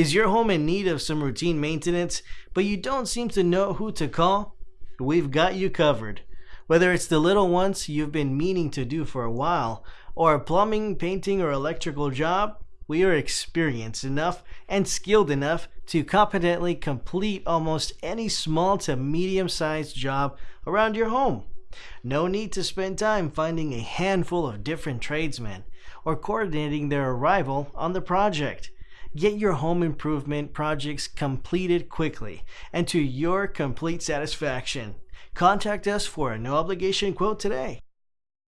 Is your home in need of some routine maintenance, but you don't seem to know who to call? We've got you covered. Whether it's the little ones you've been meaning to do for a while, or a plumbing, painting, or electrical job, we are experienced enough and skilled enough to competently complete almost any small to medium sized job around your home. No need to spend time finding a handful of different tradesmen or coordinating their arrival on the project. Get your home improvement projects completed quickly and to your complete satisfaction. Contact us for a no obligation quote today.